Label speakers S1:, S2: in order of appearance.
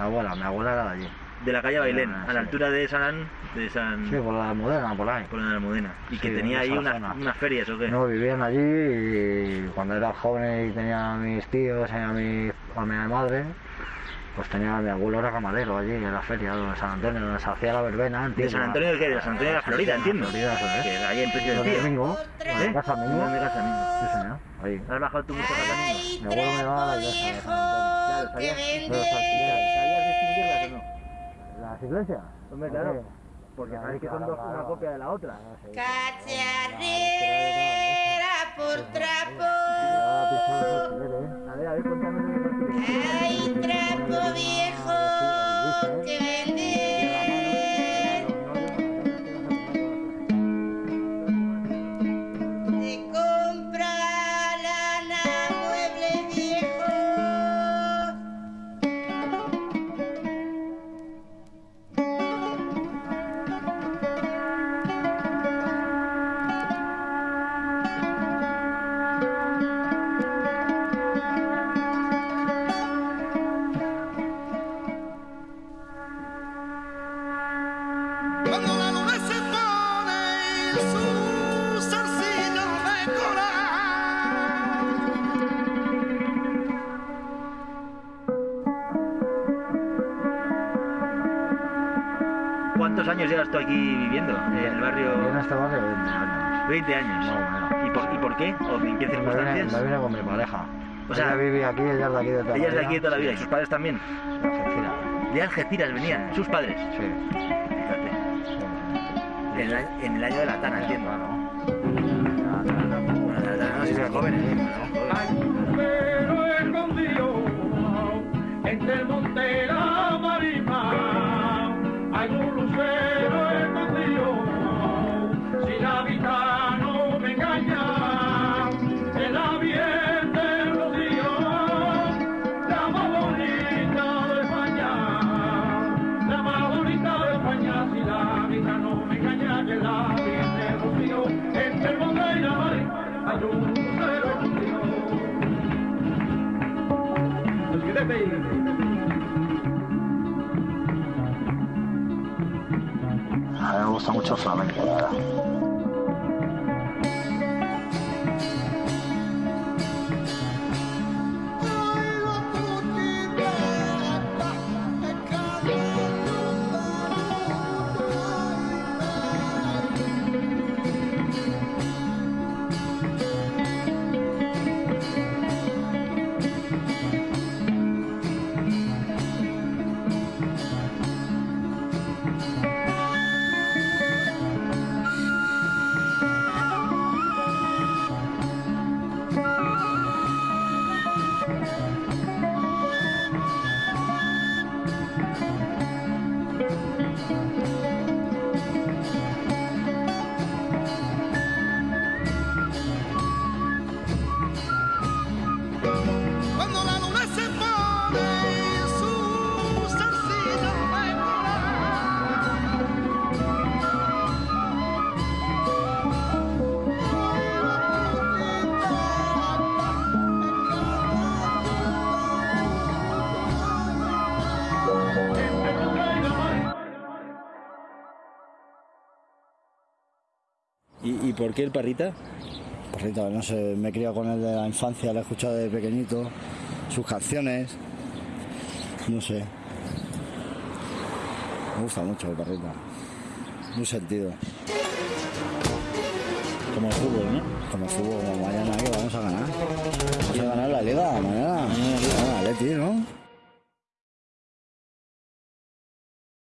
S1: Mi abuela, mi abuela era de allí.
S2: De la calle Bailén,
S1: Ah,
S2: a la
S1: sí.
S2: altura de San... De San...
S1: Sí, por la moderna, por ahí.
S2: por la Almudena. Y
S1: Sí,
S2: que tenía
S1: en
S2: ahí unas, ferias, ¿o qué?
S1: No, vivían allí y cuando era joven y tenía a mis tíos a mi, a mi madre, pues tenía mi abuelo era camarero allí en la feria de San Antonio, donde se hacía la verbena.
S2: ¿De
S1: entiendo.
S2: San Antonio de qué? De San Antonio de la Florida, entiendo.
S1: Florida, eso.
S2: Que ahí en Precio del
S1: Los
S2: Pío.
S1: domingos, en
S2: ¿Eh?
S1: la casa mismo.
S2: En mi casa mismo.
S1: Sí, señor. Ahí.
S2: ¿Has bajado tú mucho casa mismo?
S1: Mi abuelo me llevaba a la iglesia de San Antonio.
S2: Claro, ¿sabías,
S1: ¿sabías-
S2: ¿sabías distinguirlas o no?
S1: ¿Las iglesias?
S2: Hombre,
S1: ¿Por
S2: claro. Porque sabes que son dos, una copia de la otra.
S1: Ah.
S3: Cacharrera.
S2: A ver, a ver, cuéntame ¿Cuántos años llevas tú aquí viviendo? En el
S1: En
S2: barrio...
S1: este barrio 20 años.
S2: 20 años.
S1: Más o menos.
S2: ¿Y por, ¿Y por qué? ¿O en qué circunstancias?
S1: me vine con mi pareja.
S2: O sea,
S1: ella vive aquí, ella es de aquí de toda la
S2: Ella es de
S1: vida.
S2: aquí de toda la vida. ¿Y sus padres también?
S1: De Algeciras.
S2: De Algeciras venían, sus padres.
S1: Sí,
S2: Fíjate.
S1: sí.
S2: En el, año- en el año de la Tana, entiendo.
S1: Claro. A mí me gusta mucho flamenco,
S4: ¿Y, y por qué el parrita?
S1: Perrito, no sé, me he criado con él de la infancia, lo he escuchado de pequeñito, sus canciones, no sé. Me gusta mucho el perrito, muy sentido,
S4: Como el fútbol, ¿no?
S1: como el fútbol, como mañana que vamos a ganar.